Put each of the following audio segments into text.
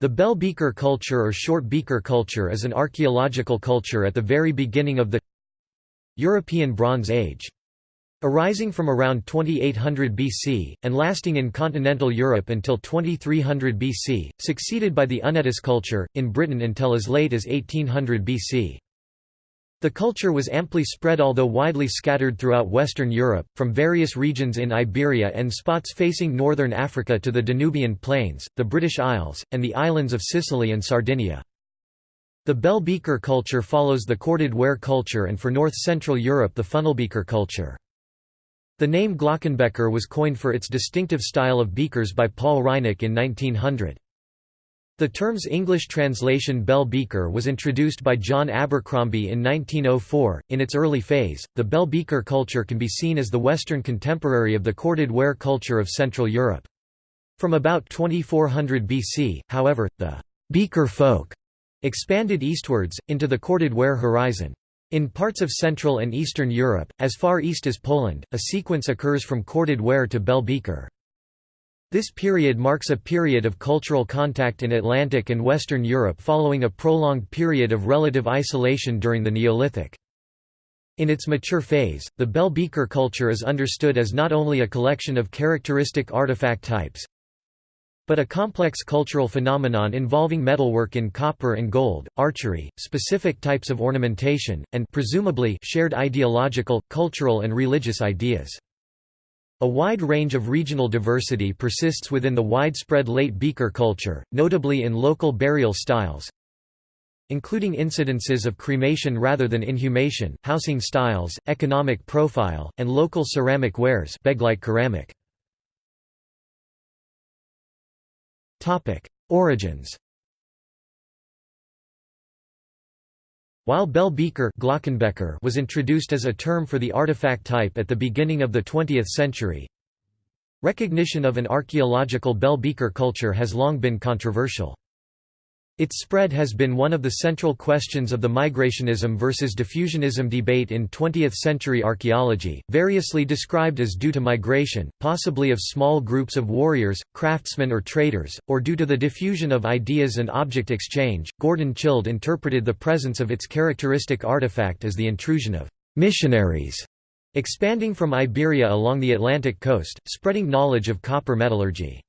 The Bell Beaker culture or Short Beaker culture is an archaeological culture at the very beginning of the European Bronze Age. Arising from around 2800 BC, and lasting in continental Europe until 2300 BC, succeeded by the Únětice culture, in Britain until as late as 1800 BC. The culture was amply spread although widely scattered throughout Western Europe, from various regions in Iberia and spots facing northern Africa to the Danubian Plains, the British Isles, and the islands of Sicily and Sardinia. The bell beaker culture follows the corded ware culture and for north-central Europe the funnelbeaker culture. The name Glockenbecher was coined for its distinctive style of beakers by Paul Reinecke in 1900. The term's English translation bell beaker was introduced by John Abercromby in 1904. In its early phase, the bell beaker culture can be seen as the Western contemporary of the corded ware culture of Central Europe. From about 2400 BC, however, the beaker folk expanded eastwards, into the corded ware horizon. In parts of Central and Eastern Europe, as far east as Poland, a sequence occurs from corded ware to bell beaker. This period marks a period of cultural contact in Atlantic and Western Europe following a prolonged period of relative isolation during the Neolithic. In its mature phase, the bell beaker culture is understood as not only a collection of characteristic artifact types, but a complex cultural phenomenon involving metalwork in copper and gold, archery, specific types of ornamentation, and presumably shared ideological, cultural and religious ideas. A wide range of regional diversity persists within the widespread late beaker culture, notably in local burial styles, including incidences of cremation rather than inhumation, housing styles, economic profile, and local ceramic wares ceramic. Origins While bell beaker Glockenbecher was introduced as a term for the artifact type at the beginning of the 20th century, recognition of an archaeological bell beaker culture has long been controversial. Its spread has been one of the central questions of the migrationism versus diffusionism debate in 20th-century archaeology, variously described as due to migration, possibly of small groups of warriors, craftsmen or traders, or due to the diffusion of ideas and object exchange. Gordon Childe interpreted the presence of its characteristic artifact as the intrusion of missionaries expanding from Iberia along the Atlantic coast, spreading knowledge of copper metallurgy.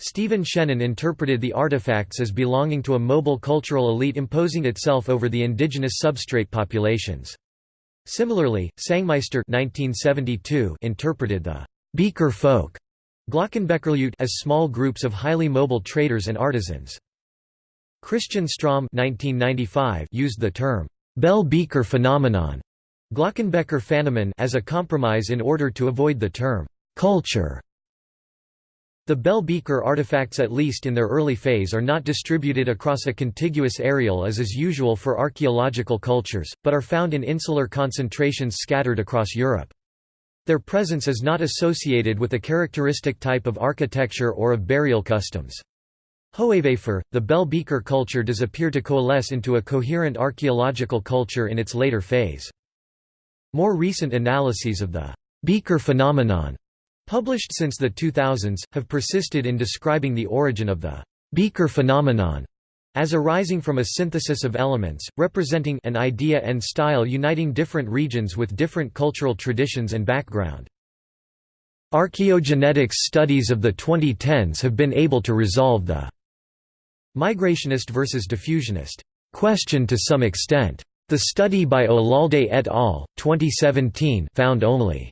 Stephen Shennan interpreted the artifacts as belonging to a mobile cultural elite imposing itself over the indigenous substrate populations. Similarly, Sangmeister 1972 interpreted the «beaker folk» Glockenbecherleute as small groups of highly mobile traders and artisans. Christian Strahm 1995 used the term «bell beaker phenomenon» Glockenbecher Phänomen as a compromise in order to avoid the term «culture» The bell beaker artifacts at least in their early phase are not distributed across a contiguous areal as is usual for archaeological cultures, but are found in insular concentrations scattered across Europe. Their presence is not associated with a characteristic type of architecture or of burial customs. However, the bell beaker culture does appear to coalesce into a coherent archaeological culture in its later phase. More recent analyses of the beaker phenomenon published since the 2000s, have persisted in describing the origin of the beaker phenomenon as arising from a synthesis of elements, representing an idea and style uniting different regions with different cultural traditions and background. Archaeogenetics studies of the 2010s have been able to resolve the migrationist versus diffusionist question to some extent. The study by Olalde et al. 2017 found only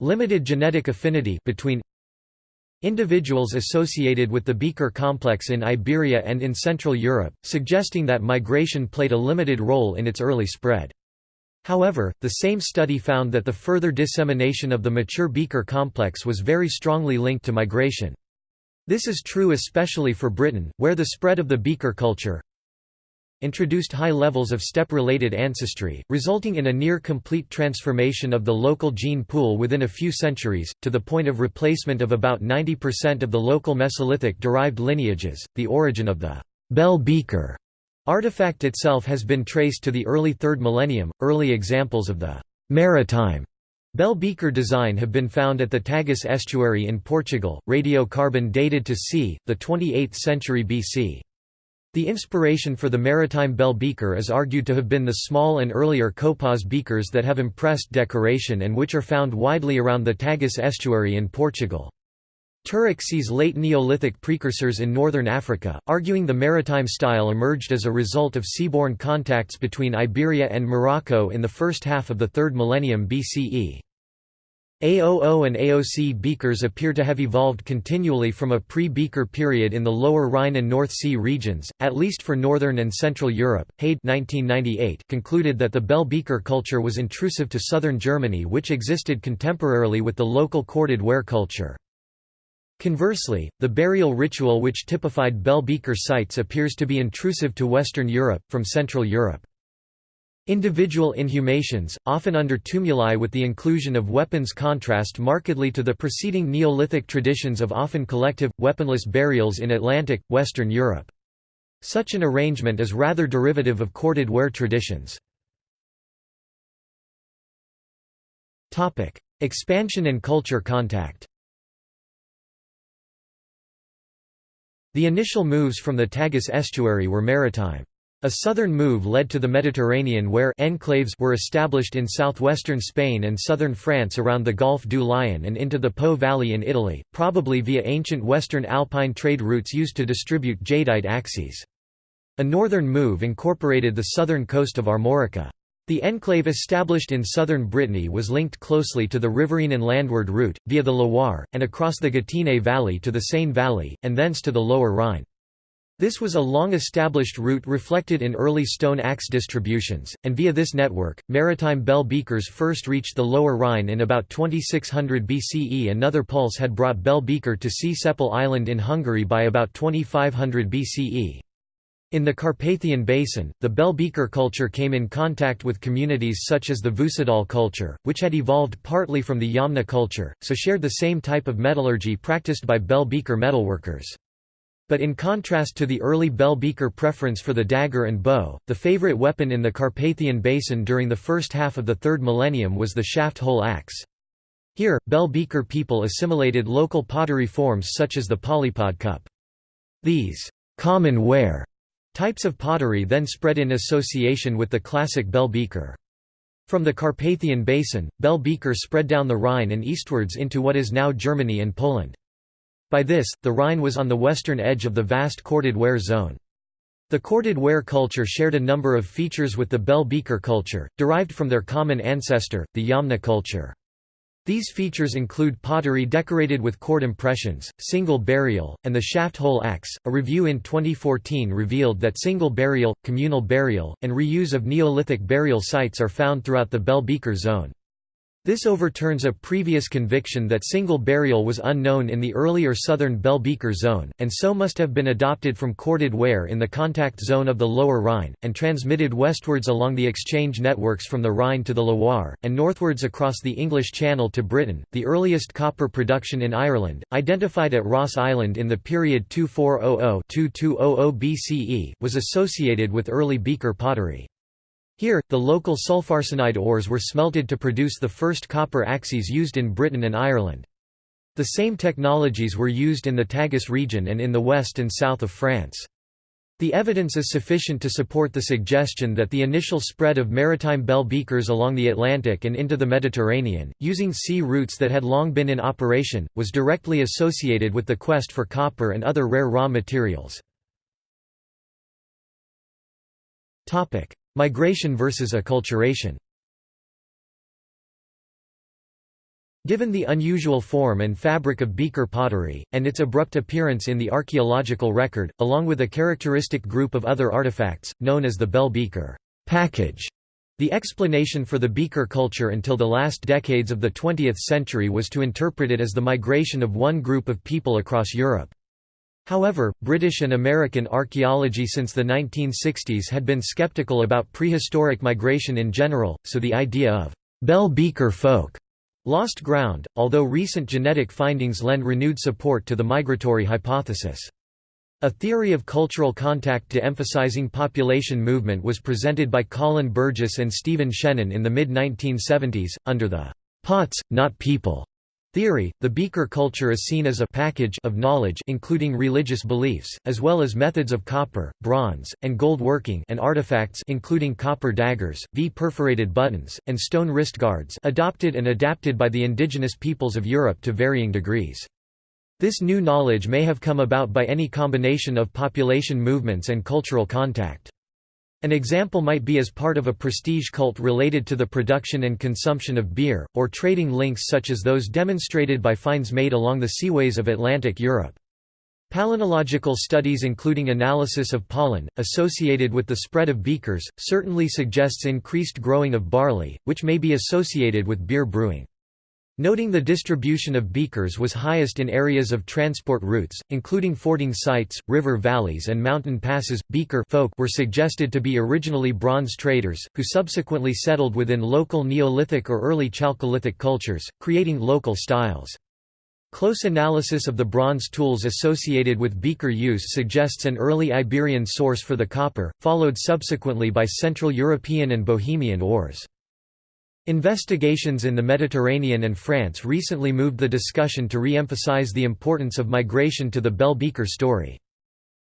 Limited genetic affinity between individuals associated with the Beaker complex in Iberia and in Central Europe, suggesting that migration played a limited role in its early spread. However, the same study found that the further dissemination of the mature Beaker complex was very strongly linked to migration. This is true especially for Britain, where the spread of the Beaker culture, introduced high levels of steppe-related ancestry, resulting in a near-complete transformation of the local gene pool within a few centuries, to the point of replacement of about 90% of the local Mesolithic-derived lineages. The origin of the bell beaker artifact itself has been traced to the early 3rd millennium. Early examples of the maritime Bell beaker design have been found at the Tagus estuary in Portugal, radiocarbon dated to c. the 28th century BC. The inspiration for the maritime bell beaker is argued to have been the small and earlier copos beakers that have impressed decoration and which are found widely around the Tagus estuary in Portugal. Turek sees late Neolithic precursors in northern Africa, arguing the maritime style emerged as a result of seaborne contacts between Iberia and Morocco in the first half of the 3rd millennium BCE. AOO and AOC beakers appear to have evolved continually from a pre-beaker period in the lower Rhine and North Sea regions, at least for northern and central Europe. Heyd 1998 concluded that the bell beaker culture was intrusive to southern Germany which existed contemporarily with the local corded ware culture. Conversely, the burial ritual which typified bell beaker sites appears to be intrusive to Western Europe, from Central Europe. Individual inhumations, often under tumuli with the inclusion of weapons contrast markedly to the preceding Neolithic traditions of often collective, weaponless burials in Atlantic, Western Europe. Such an arrangement is rather derivative of corded ware traditions. Expansion and culture contact The initial moves from the Tagus estuary were maritime. A southern move led to the Mediterranean where enclaves were established in southwestern Spain and southern France around the Golfe du Lion and into the Po Valley in Italy, probably via ancient western alpine trade routes used to distribute jadeite axes. A northern move incorporated the southern coast of Armorica. The enclave established in southern Brittany was linked closely to the riverine and landward route, via the Loire, and across the Gâtinais Valley to the Seine Valley, and thence to the lower Rhine. This was a long-established route reflected in early stone axe distributions, and via this network, maritime bell beakers first reached the Lower Rhine in about 2600 BCE. Another pulse had brought bell beaker to Csepel Island in Hungary by about 2500 BCE. In the Carpathian Basin, the bell beaker culture came in contact with communities such as the Vucedol culture, which had evolved partly from the Yamna culture, so shared the same type of metallurgy practiced by bell beaker metalworkers. But in contrast to the early bell beaker preference for the dagger and bow, the favorite weapon in the Carpathian Basin during the first half of the third millennium was the shaft-hole axe. Here, bell beaker people assimilated local pottery forms such as the polypod cup. These common ware types of pottery then spread in association with the classic bell beaker. From the Carpathian Basin, bell beaker spread down the Rhine and eastwards into what is now Germany and Poland. By this, the Rhine was on the western edge of the vast corded ware zone. The corded ware culture shared a number of features with the bell beaker culture, derived from their common ancestor, the Yamna culture. These features include pottery decorated with cord impressions, single burial, and the shaft hole axe. A review in 2014 revealed that single burial, communal burial, and reuse of Neolithic burial sites are found throughout the bell beaker zone. This overturns a previous conviction that single burial was unknown in the earlier southern bell beaker zone, and so must have been adopted from corded ware in the contact zone of the lower Rhine, and transmitted westwards along the exchange networks from the Rhine to the Loire, and northwards across the English Channel to Britain. The earliest copper production in Ireland, identified at Ross Island in the period 2400 2200 BCE, was associated with early beaker pottery. Here, the local sulfarsenide ores were smelted to produce the first copper axes used in Britain and Ireland. The same technologies were used in the Tagus region and in the west and south of France. The evidence is sufficient to support the suggestion that the initial spread of maritime bell beakers along the Atlantic and into the Mediterranean, using sea routes that had long been in operation, was directly associated with the quest for copper and other rare raw materials. Migration versus acculturation Given the unusual form and fabric of beaker pottery, and its abrupt appearance in the archaeological record, along with a characteristic group of other artifacts, known as the bell beaker package, the explanation for the beaker culture until the last decades of the 20th century was to interpret it as the migration of one group of people across Europe. However, British and American archaeology since the 1960s had been skeptical about prehistoric migration in general, so the idea of bell beaker folk lost ground, although recent genetic findings lend renewed support to the migratory hypothesis. A theory of cultural contact to emphasizing population movement was presented by Colin Burgess and Stephen Shennan in the mid-1970s, under the pots, not people theory, the beaker culture is seen as a package of knowledge including religious beliefs, as well as methods of copper, bronze, and gold working and artifacts including copper daggers, V-perforated buttons, and stone wrist guards adopted and adapted by the indigenous peoples of Europe to varying degrees. This new knowledge may have come about by any combination of population movements and cultural contact. An example might be as part of a prestige cult related to the production and consumption of beer, or trading links such as those demonstrated by finds made along the seaways of Atlantic Europe. Palynological studies including analysis of pollen, associated with the spread of beakers, certainly suggests increased growing of barley, which may be associated with beer brewing. Noting the distribution of beakers was highest in areas of transport routes, including fording sites, river valleys and mountain passes, beaker folk were suggested to be originally bronze traders, who subsequently settled within local Neolithic or early Chalcolithic cultures, creating local styles. Close analysis of the bronze tools associated with beaker use suggests an early Iberian source for the copper, followed subsequently by Central European and Bohemian ores. Investigations in the Mediterranean and France recently moved the discussion to re-emphasize the importance of migration to the Bell Beaker story.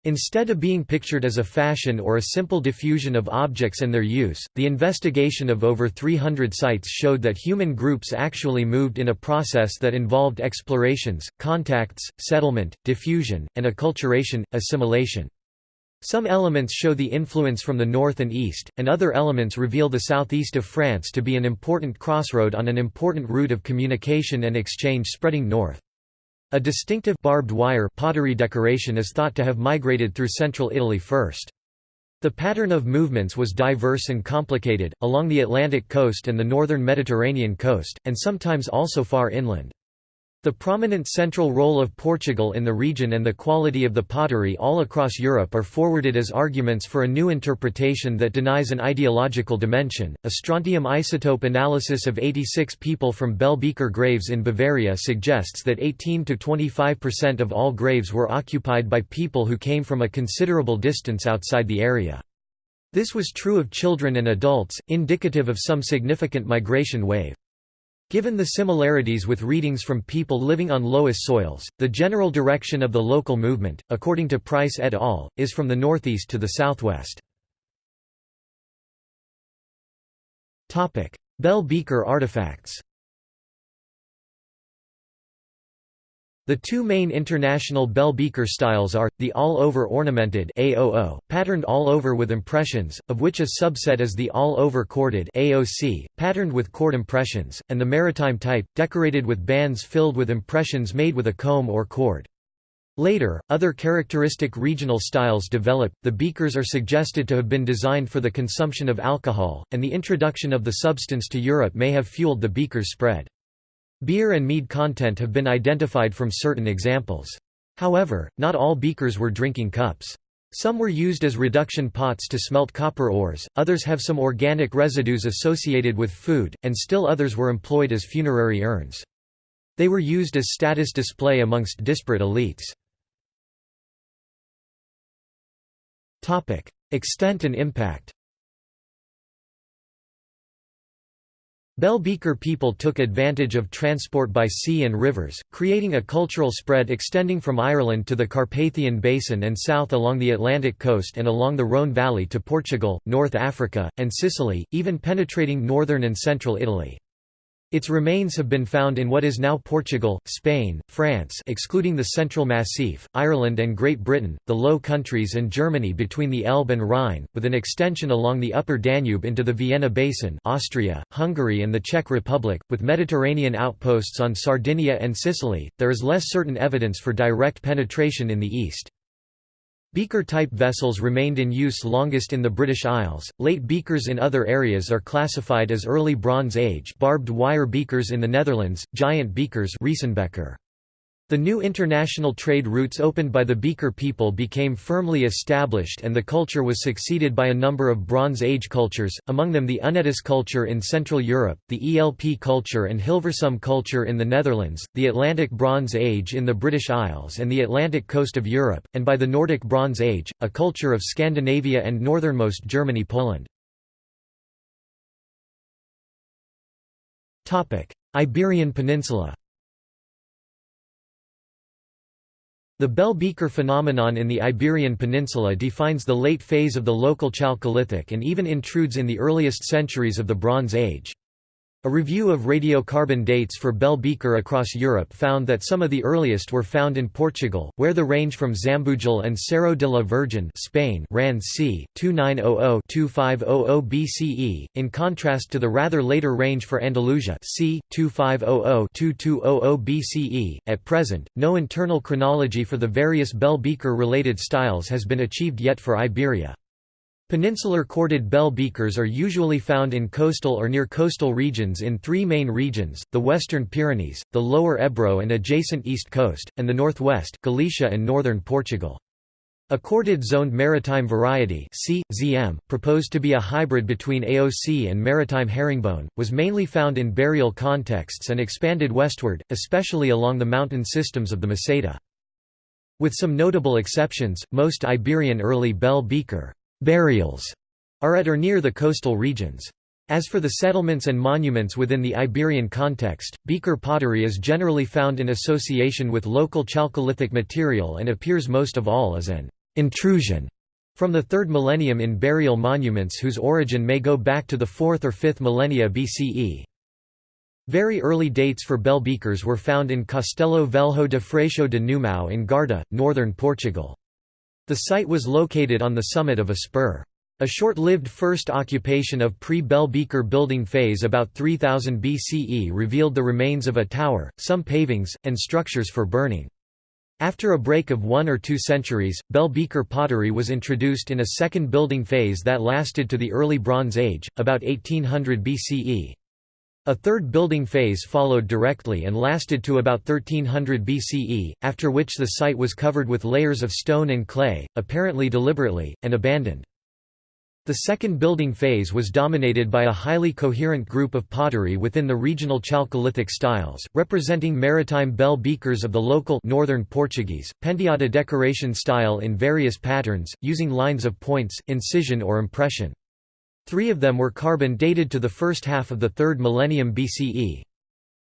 Instead of being pictured as a fashion or a simple diffusion of objects and their use, the investigation of over 300 sites showed that human groups actually moved in a process that involved explorations, contacts, settlement, diffusion, and acculturation, assimilation. Some elements show the influence from the north and east, and other elements reveal the southeast of France to be an important crossroad on an important route of communication and exchange spreading north. A distinctive barbed wire pottery decoration is thought to have migrated through central Italy first. The pattern of movements was diverse and complicated, along the Atlantic coast and the northern Mediterranean coast, and sometimes also far inland. The prominent central role of Portugal in the region and the quality of the pottery all across Europe are forwarded as arguments for a new interpretation that denies an ideological dimension. A strontium isotope analysis of 86 people from Bell Beaker graves in Bavaria suggests that 18 to 25% of all graves were occupied by people who came from a considerable distance outside the area. This was true of children and adults, indicative of some significant migration wave. Given the similarities with readings from people living on loess soils, the general direction of the local movement, according to Price et al., is from the northeast to the southwest. Bell Beaker artifacts The two main international bell beaker styles are, the all-over ornamented AOO, patterned all over with impressions, of which a subset is the all-over corded AOC, patterned with cord impressions, and the maritime type, decorated with bands filled with impressions made with a comb or cord. Later, other characteristic regional styles developed. The beakers are suggested to have been designed for the consumption of alcohol, and the introduction of the substance to Europe may have fueled the beaker's spread. Beer and mead content have been identified from certain examples. However, not all beakers were drinking cups. Some were used as reduction pots to smelt copper ores, others have some organic residues associated with food, and still others were employed as funerary urns. They were used as status display amongst disparate elites. Extent and impact Bell Beaker people took advantage of transport by sea and rivers, creating a cultural spread extending from Ireland to the Carpathian Basin and south along the Atlantic coast and along the Rhône Valley to Portugal, North Africa, and Sicily, even penetrating northern and central Italy. Its remains have been found in what is now Portugal, Spain, France excluding the Central Massif, Ireland and Great Britain, the Low Countries and Germany between the Elbe and Rhine, with an extension along the upper Danube into the Vienna Basin Austria, Hungary and the Czech Republic, with Mediterranean outposts on Sardinia and Sicily, there is less certain evidence for direct penetration in the east. Beaker-type vessels remained in use longest in the British Isles. Late beakers in other areas are classified as early Bronze Age barbed wire beakers in the Netherlands, giant beakers Riesenbecher. The new international trade routes opened by the Beaker people became firmly established and the culture was succeeded by a number of Bronze Age cultures, among them the Únětice culture in Central Europe, the ELP culture and Hilversum culture in the Netherlands, the Atlantic Bronze Age in the British Isles and the Atlantic coast of Europe, and by the Nordic Bronze Age, a culture of Scandinavia and northernmost Germany Poland. Iberian Peninsula The bell beaker phenomenon in the Iberian Peninsula defines the late phase of the local Chalcolithic and even intrudes in the earliest centuries of the Bronze Age. A review of radiocarbon dates for Bell Beaker across Europe found that some of the earliest were found in Portugal, where the range from Zambujal and Cerro de la Virgen Spain ran c. 2900–2500 BCE, in contrast to the rather later range for Andalusia c. 2500–2200 BCE. At present, no internal chronology for the various Bell Beaker-related styles has been achieved yet for Iberia. Peninsular corded bell beakers are usually found in coastal or near coastal regions in three main regions, the western Pyrenees, the lower Ebro and adjacent east coast, and the northwest Galicia and northern Portugal. A corded zoned maritime variety C. ZM, proposed to be a hybrid between AOC and maritime herringbone, was mainly found in burial contexts and expanded westward, especially along the mountain systems of the Meseta. With some notable exceptions, most Iberian early bell beaker burials are at or near the coastal regions. As for the settlements and monuments within the Iberian context, beaker pottery is generally found in association with local chalcolithic material and appears most of all as an intrusion from the 3rd millennium in burial monuments whose origin may go back to the 4th or 5th millennia BCE. Very early dates for bell beakers were found in Castelo Velho de Freixo de Numão in Guarda, northern Portugal. The site was located on the summit of a spur. A short-lived first occupation of pre-Bell Beaker building phase about 3000 BCE revealed the remains of a tower, some pavings, and structures for burning. After a break of one or two centuries, Bell Beaker pottery was introduced in a second building phase that lasted to the early Bronze Age, about 1800 BCE. A third building phase followed directly and lasted to about 1300 BCE, after which the site was covered with layers of stone and clay, apparently deliberately, and abandoned. The second building phase was dominated by a highly coherent group of pottery within the regional Chalcolithic styles, representing maritime bell beakers of the local northern Portuguese, penteada decoration style in various patterns, using lines of points, incision or impression. Three of them were carbon dated to the first half of the 3rd millennium BCE.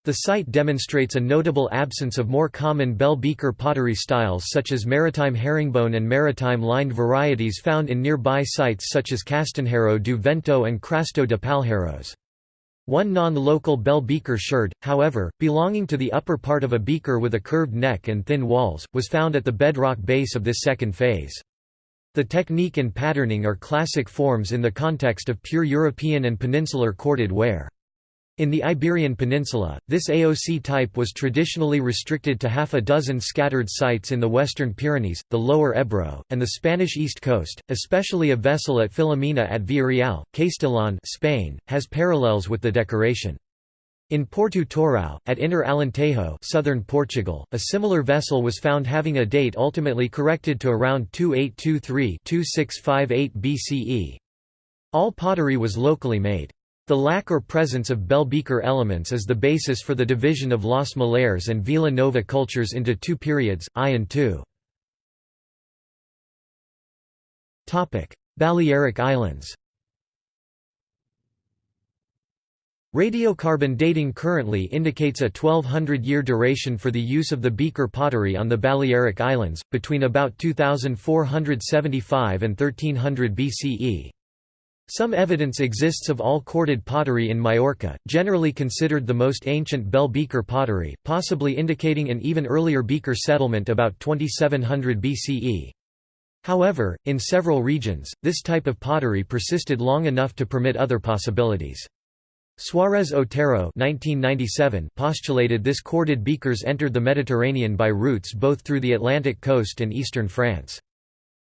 The site demonstrates a notable absence of more common bell beaker pottery styles such as maritime herringbone and maritime lined varieties found in nearby sites such as Castanheiro do Vento and Crasto de Palheiros. One non-local bell beaker sherd, however, belonging to the upper part of a beaker with a curved neck and thin walls, was found at the bedrock base of this second phase. The technique and patterning are classic forms in the context of pure European and peninsular corded ware. In the Iberian Peninsula, this AOC type was traditionally restricted to half a dozen scattered sites in the western Pyrenees, the lower Ebro, and the Spanish east coast, especially a vessel at Filomena at Villarreal, Castellón Spain, has parallels with the decoration. In Porto Torrão, at Inner Alentejo southern Portugal, a similar vessel was found having a date ultimately corrected to around 2823–2658 BCE. All pottery was locally made. The lack or presence of bell beaker elements is the basis for the division of Los Millares and Vila Nova cultures into two periods, I and II. Balearic Islands Radiocarbon dating currently indicates a 1200-year duration for the use of the beaker pottery on the Balearic Islands, between about 2475 and 1300 BCE. Some evidence exists of all corded pottery in Majorca, generally considered the most ancient bell beaker pottery, possibly indicating an even earlier beaker settlement about 2700 BCE. However, in several regions, this type of pottery persisted long enough to permit other possibilities. Suárez Otero 1997 postulated this corded beakers entered the Mediterranean by routes both through the Atlantic coast and eastern France.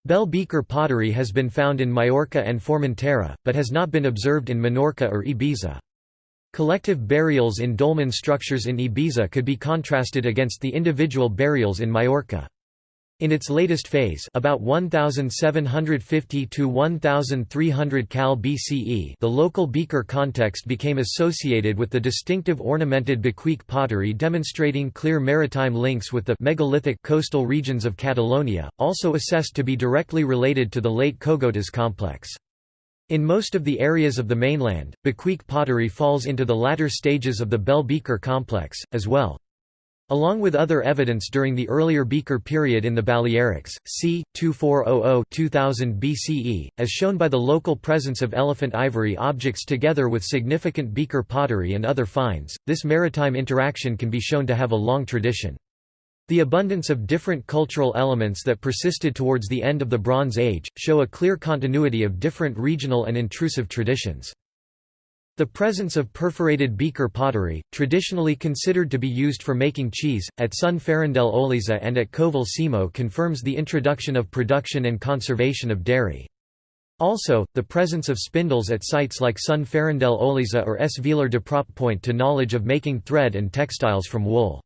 Bell beaker pottery has been found in Majorca and Formentera, but has not been observed in Minorca or Ibiza. Collective burials in dolmen structures in Ibiza could be contrasted against the individual burials in Majorca. In its latest phase about 1750 to 1300 Cal BCE the local beaker context became associated with the distinctive ornamented Boquique pottery demonstrating clear maritime links with the megalithic coastal regions of Catalonia, also assessed to be directly related to the late Cogotas complex. In most of the areas of the mainland, Boquique pottery falls into the latter stages of the Bell Beaker complex, as well. Along with other evidence during the earlier Beaker period in the Balearics, c. 2400–2000 BCE, as shown by the local presence of elephant ivory objects together with significant Beaker pottery and other finds, this maritime interaction can be shown to have a long tradition. The abundance of different cultural elements that persisted towards the end of the Bronze Age, show a clear continuity of different regional and intrusive traditions. The presence of perforated beaker pottery, traditionally considered to be used for making cheese, at Son Ferrandell-Oleza and at Coval Simo confirms the introduction of production and conservation of dairy. Also, the presence of spindles at sites like Son Ferrandell-Oleza or S. Villers de Prop point to knowledge of making thread and textiles from wool.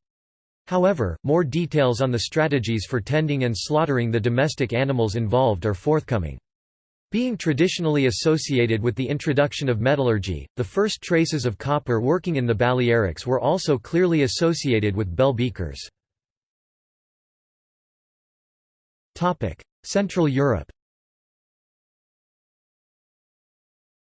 However, more details on the strategies for tending and slaughtering the domestic animals involved are forthcoming. Being traditionally associated with the introduction of metallurgy, the first traces of copper working in the Balearics were also clearly associated with bell beakers. Central Europe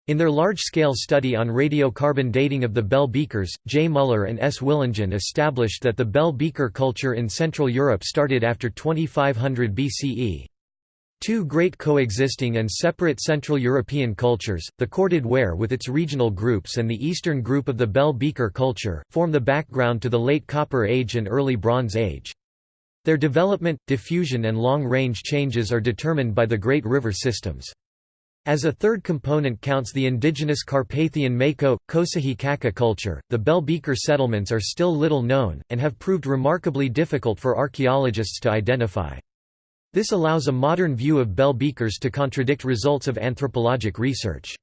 In their large-scale study on radiocarbon dating of the Bell beakers, J. Muller and S. Willigen established that the Bell beaker culture in Central Europe started after 2500 BCE. Two great coexisting and separate Central European cultures, the corded ware with its regional groups and the eastern group of the Bell Beaker culture, form the background to the Late Copper Age and Early Bronze Age. Their development, diffusion and long-range changes are determined by the great river systems. As a third component counts the indigenous Carpathian Mako, Kosihy-Čaka culture, the Bell Beaker settlements are still little known, and have proved remarkably difficult for archaeologists to identify. This allows a modern view of bell beakers to contradict results of anthropologic research.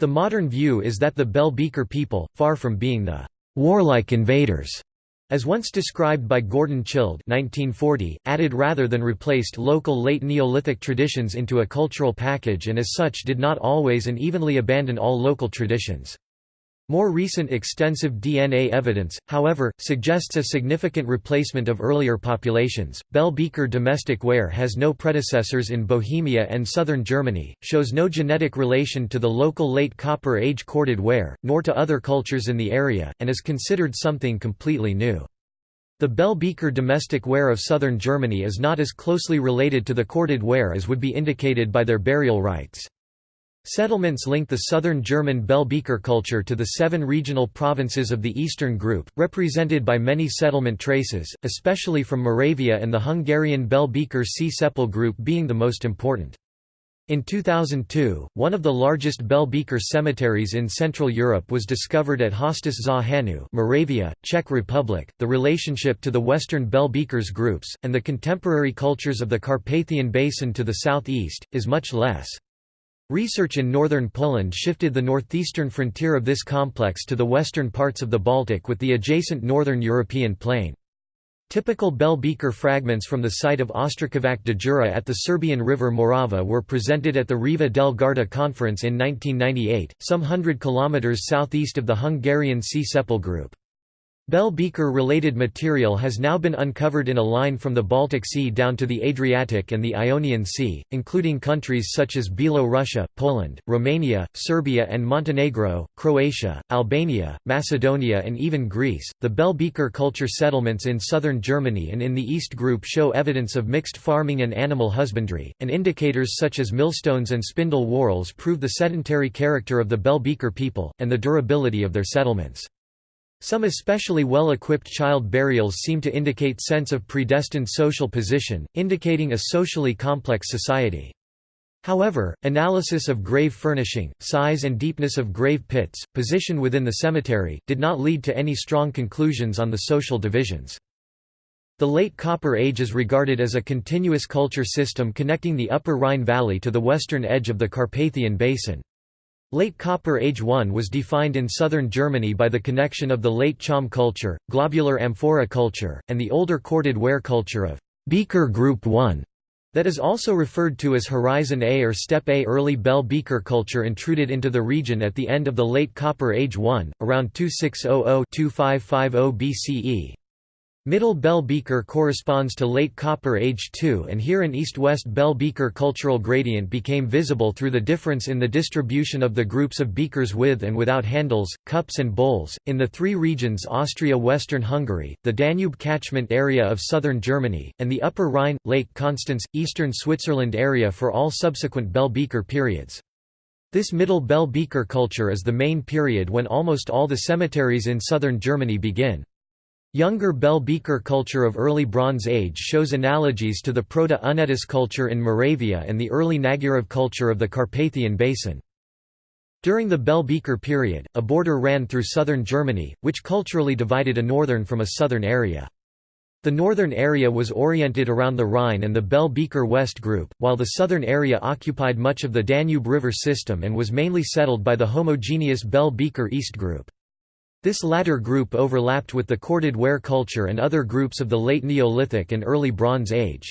The modern view is that the bell beaker people, far from being the warlike invaders, as once described by Gordon Childe 1940, added rather than replaced local late Neolithic traditions into a cultural package and as such did not always and evenly abandon all local traditions. More recent extensive DNA evidence, however, suggests a significant replacement of earlier populations. Bell beaker domestic ware has no predecessors in Bohemia and southern Germany, shows no genetic relation to the local late Copper Age corded ware, nor to other cultures in the area, and is considered something completely new. The Bell beaker domestic ware of southern Germany is not as closely related to the corded ware as would be indicated by their burial rites. Settlements link the southern German Bell beaker culture to the seven regional provinces of the Eastern Group, represented by many settlement traces, especially from Moravia and the Hungarian Bell beaker Sea Seppel group being the most important. In 2002, one of the largest Bell beaker cemeteries in Central Europe was discovered at Hoštice za Hanou, Moravia, Czech Republic. The relationship to the Western Bell beakers groups, and the contemporary cultures of the Carpathian Basin to the southeast, is much less. Research in northern Poland shifted the northeastern frontier of this complex to the western parts of the Baltic with the adjacent northern European plain. Typical bell beaker fragments from the site of Ostrakovac de Jura at the Serbian river Morava were presented at the Riva del Garda conference in 1998, some hundred kilometers southeast of the Hungarian Sea Seppel group. Bell beaker-related material has now been uncovered in a line from the Baltic Sea down to the Adriatic and the Ionian Sea, including countries such as Belorussia, Poland, Romania, Serbia and Montenegro, Croatia, Albania, Macedonia and even Greece. The Bell beaker culture settlements in southern Germany and in the East Group show evidence of mixed farming and animal husbandry, and indicators such as millstones and spindle whorls prove the sedentary character of the Bell beaker people, and the durability of their settlements. Some especially well-equipped child burials seem to indicate sense of predestined social position, indicating a socially complex society. However, analysis of grave furnishing, size and deepness of grave pits, position within the cemetery, did not lead to any strong conclusions on the social divisions. The Late Copper Age is regarded as a continuous culture system connecting the Upper Rhine Valley to the western edge of the Carpathian Basin. Late Copper Age I was defined in southern Germany by the connection of the late Cham culture, globular amphora culture, and the older corded ware culture of Beaker Group I. That is also referred to as Horizon A or Steppe A. Early Bell Beaker culture intruded into the region at the end of the Late Copper Age I, around 2600–2550 BCE. Middle Bell Beaker corresponds to Late Copper Age II and here an east-west Bell Beaker cultural gradient became visible through the difference in the distribution of the groups of beakers with and without handles, cups and bowls, in the three regions Austria-Western Hungary, the Danube catchment area of southern Germany, and the Upper Rhine, Lake Constance, eastern Switzerland area for all subsequent Bell Beaker periods. This Middle Bell Beaker culture is the main period when almost all the cemeteries in southern Germany begin. Younger Bell Beaker culture of early Bronze Age shows analogies to the Proto-Únětice culture in Moravia and the early Nagyrév culture of the Carpathian Basin. During the Bell Beaker period, a border ran through southern Germany, which culturally divided a northern from a southern area. The northern area was oriented around the Rhine and the Bell Beaker West group, while the southern area occupied much of the Danube River system and was mainly settled by the homogeneous Bell Beaker East group. This latter group overlapped with the corded ware culture and other groups of the late Neolithic and early Bronze Age.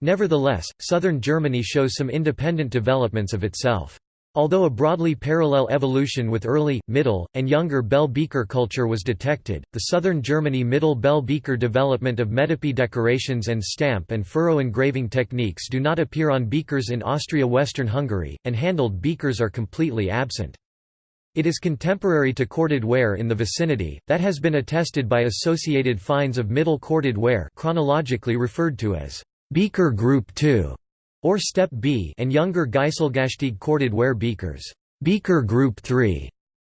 Nevertheless, southern Germany shows some independent developments of itself. Although a broadly parallel evolution with early, middle, and younger Bell Beaker culture was detected, the southern Germany Middle Bell Beaker development of metope decorations and stamp and furrow engraving techniques do not appear on beakers in Austria-Western Hungary, and handled beakers are completely absent. It is contemporary to corded ware in the vicinity, that has been attested by associated finds of middle corded ware chronologically referred to as beaker group 2 or step B and younger Geiselgasteig corded ware beakers beaker group 3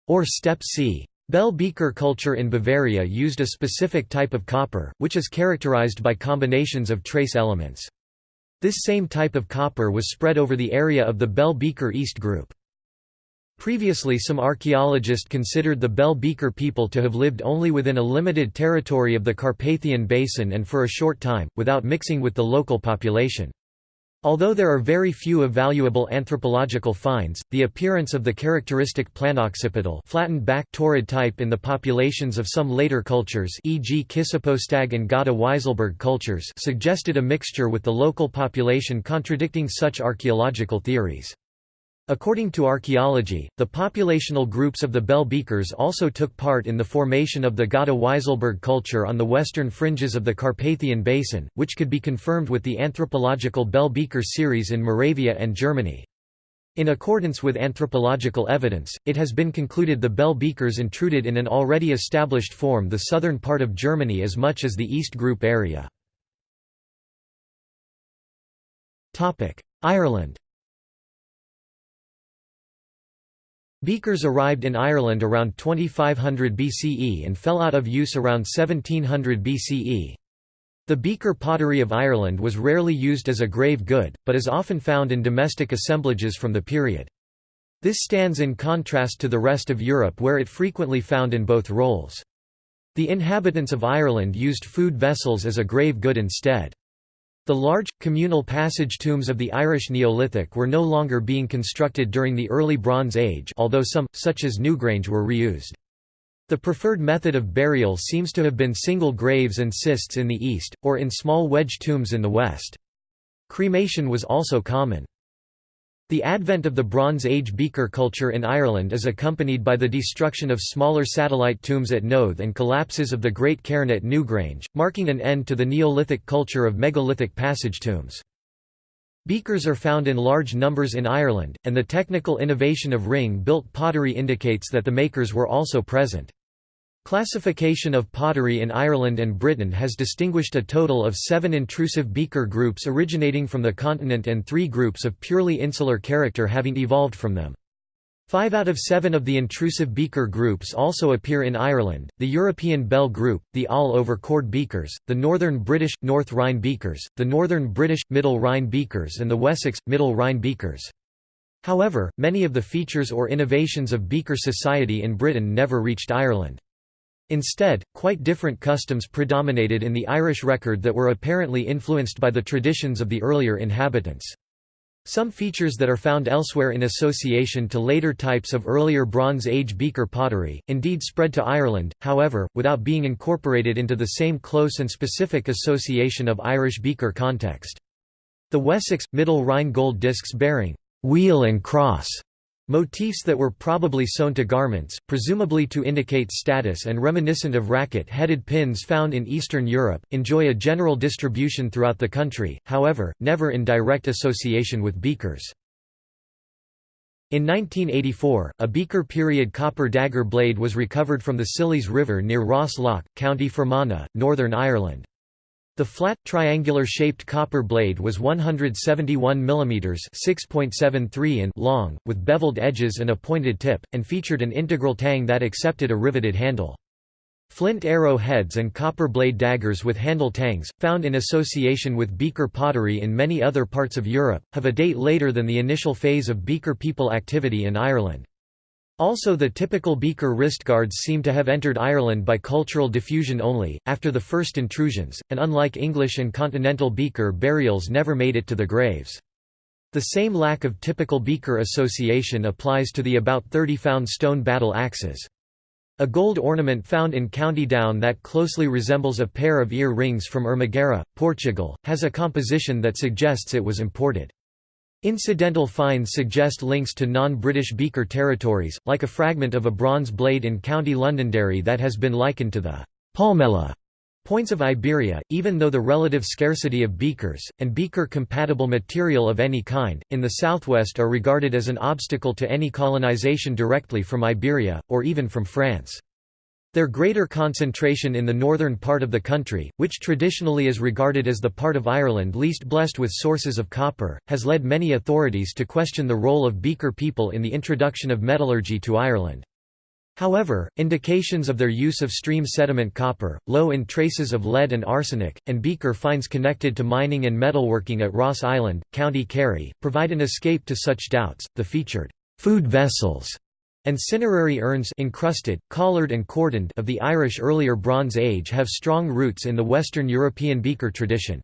or step C. Bell beaker culture in Bavaria used a specific type of copper, which is characterized by combinations of trace elements. This same type of copper was spread over the area of the Bell beaker East group. Previously some archaeologists considered the Bell Beaker people to have lived only within a limited territory of the Carpathian Basin and for a short time, without mixing with the local population. Although there are very few evaluable anthropological finds, the appearance of the characteristic planoccipital flattened back taurid type in the populations of some later cultures e.g. Kissapostag and Gata-Wieselburg cultures suggested a mixture with the local population contradicting such archaeological theories. According to archaeology, the populational groups of the Bell Beakers also took part in the formation of the Gata-Wieselburg culture on the western fringes of the Carpathian Basin, which could be confirmed with the anthropological Bell Beaker series in Moravia and Germany. In accordance with anthropological evidence, it has been concluded the Bell Beakers intruded in an already established form the southern part of Germany as much as the East Group area. Ireland Beakers arrived in Ireland around 2500 BCE and fell out of use around 1700 BCE. The beaker pottery of Ireland was rarely used as a grave good, but is often found in domestic assemblages from the period. This stands in contrast to the rest of Europe where it frequently found in both roles. The inhabitants of Ireland used food vessels as a grave good instead. The large, communal passage tombs of the Irish Neolithic were no longer being constructed during the early Bronze Age although some, such as Newgrange were reused. The preferred method of burial seems to have been single graves and cists in the east, or in small wedge tombs in the west. Cremation was also common. The advent of the Bronze Age beaker culture in Ireland is accompanied by the destruction of smaller satellite tombs at Knowth and collapses of the Great Cairn at Newgrange, marking an end to the Neolithic culture of megalithic passage tombs. Beakers are found in large numbers in Ireland, and the technical innovation of ring-built pottery indicates that the makers were also present. Classification of pottery in Ireland and Britain has distinguished a total of seven intrusive beaker groups originating from the continent and three groups of purely insular character having evolved from them. Five out of seven of the intrusive beaker groups also appear in Ireland, the European Bell Group, the all-over cord beakers, the Northern British, North Rhine beakers, the Northern British, Middle Rhine beakers and the Wessex, Middle Rhine beakers. However, many of the features or innovations of beaker society in Britain never reached Ireland. Instead, quite different customs predominated in the Irish record that were apparently influenced by the traditions of the earlier inhabitants. Some features that are found elsewhere in association to later types of earlier Bronze Age beaker pottery, indeed spread to Ireland, however, without being incorporated into the same close and specific association of Irish beaker context. The Wessex, Middle Rhine gold discs bearing «wheel and cross» Motifs that were probably sewn to garments, presumably to indicate status and reminiscent of racket-headed pins found in Eastern Europe, enjoy a general distribution throughout the country, however, never in direct association with beakers. In 1984, a beaker period copper dagger blade was recovered from the Sillees River near Ross Lough, County Fermanagh, Northern Ireland. The flat, triangular-shaped copper blade was 171 mm (6.73 in) long, with beveled edges and a pointed tip, and featured an integral tang that accepted a riveted handle. Flint arrow heads and copper blade daggers with handle tangs, found in association with beaker pottery in many other parts of Europe, have a date later than the initial phase of beaker people activity in Ireland. Also the typical beaker wristguards seem to have entered Ireland by cultural diffusion only, after the first intrusions, and unlike English and continental beaker burials never made it to the graves. The same lack of typical beaker association applies to the about 30 found stone battle axes. A gold ornament found in County Down that closely resembles a pair of ear rings from Ermegeira, Portugal, has a composition that suggests it was imported. Incidental finds suggest links to non-British beaker territories, like a fragment of a bronze blade in County Londonderry that has been likened to the Palmela points of Iberia, even though the relative scarcity of beakers, and beaker-compatible material of any kind, in the southwest are regarded as an obstacle to any colonization directly from Iberia, or even from France. Their greater concentration in the northern part of the country, which traditionally is regarded as the part of Ireland least blessed with sources of copper, has led many authorities to question the role of Beaker people in the introduction of metallurgy to Ireland. However, indications of their use of stream sediment copper, low in traces of lead and arsenic, and beaker finds connected to mining and metalworking at Ross Island, County Kerry, provide an escape to such doubts. The featured food vessels and cinerary urns encrusted, collared and cordoned of the Irish earlier Bronze Age have strong roots in the Western European beaker tradition.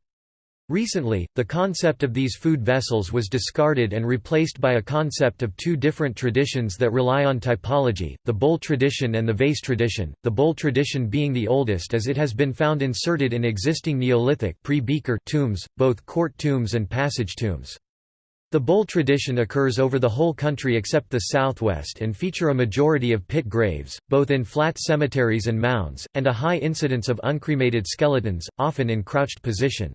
Recently, the concept of these food vessels was discarded and replaced by a concept of two different traditions that rely on typology, the bowl tradition and the vase tradition, the bowl tradition being the oldest as it has been found inserted in existing Neolithic pre-beaker tombs, both court tombs and passage tombs. The bowl tradition occurs over the whole country except the southwest and feature a majority of pit graves, both in flat cemeteries and mounds, and a high incidence of uncremated skeletons, often in crouched position.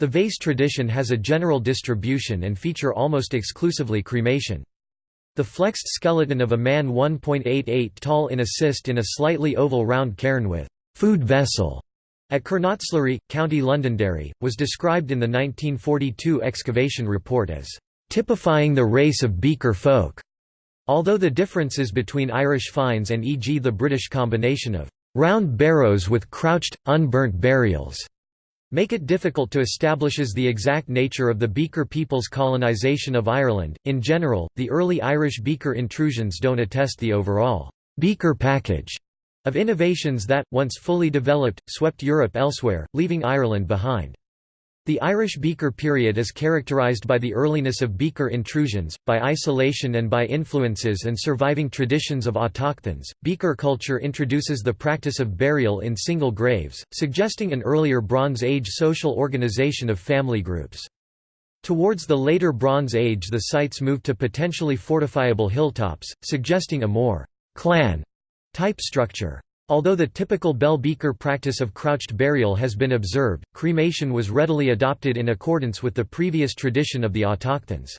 The vase tradition has a general distribution and feature almost exclusively cremation. The flexed skeleton of a man 1.88 tall in a cist in a slightly oval round cairn with food vessel at Kernotslary, County Londonderry, was described in the 1942 excavation report as typifying the race of beaker folk, although the differences between Irish finds and e.g. the British combination of round barrows with crouched, unburnt burials make it difficult to establish the exact nature of the Beaker people's colonisation of Ireland. In general, the early Irish Beaker intrusions don't attest the overall Beaker package of innovations that, once fully developed, swept Europe elsewhere, leaving Ireland behind. The Irish Beaker period is characterised by the earliness of Beaker intrusions, by isolation and by influences and surviving traditions of autochthons. Beaker culture introduces the practice of burial in single graves, suggesting an earlier Bronze Age social organization of family groups. Towards the later Bronze Age the sites moved to potentially fortifiable hilltops, suggesting a more clan Type structure. Although the typical bell beaker practice of crouched burial has been observed, cremation was readily adopted in accordance with the previous tradition of the autochthons.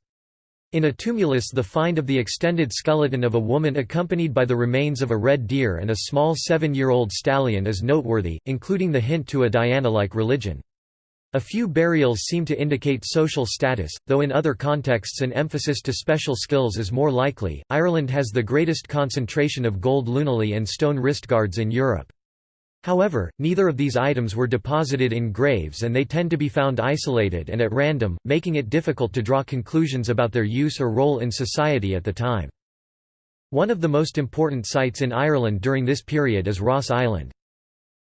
In a tumulus the find of the extended skeleton of a woman accompanied by the remains of a red deer and a small seven-year-old stallion is noteworthy, including the hint to a Diana-like religion. A few burials seem to indicate social status, though in other contexts an emphasis to special skills is more likely. Ireland has the greatest concentration of gold lunulae and stone wristguards in Europe. However, neither of these items were deposited in graves and they tend to be found isolated and at random, making it difficult to draw conclusions about their use or role in society at the time. One of the most important sites in Ireland during this period is Ross Island.